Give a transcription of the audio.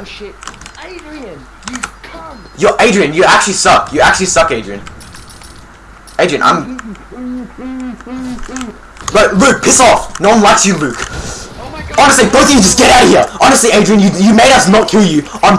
Oh shit. Adrian, you come. Yo, Adrian, you actually suck. You actually suck, Adrian. Adrian, I'm. Look, Luke, piss off. No one likes you, Luke. Oh. Honestly, both of you just get out of here. Honestly, Adrian, you you made us not kill you on.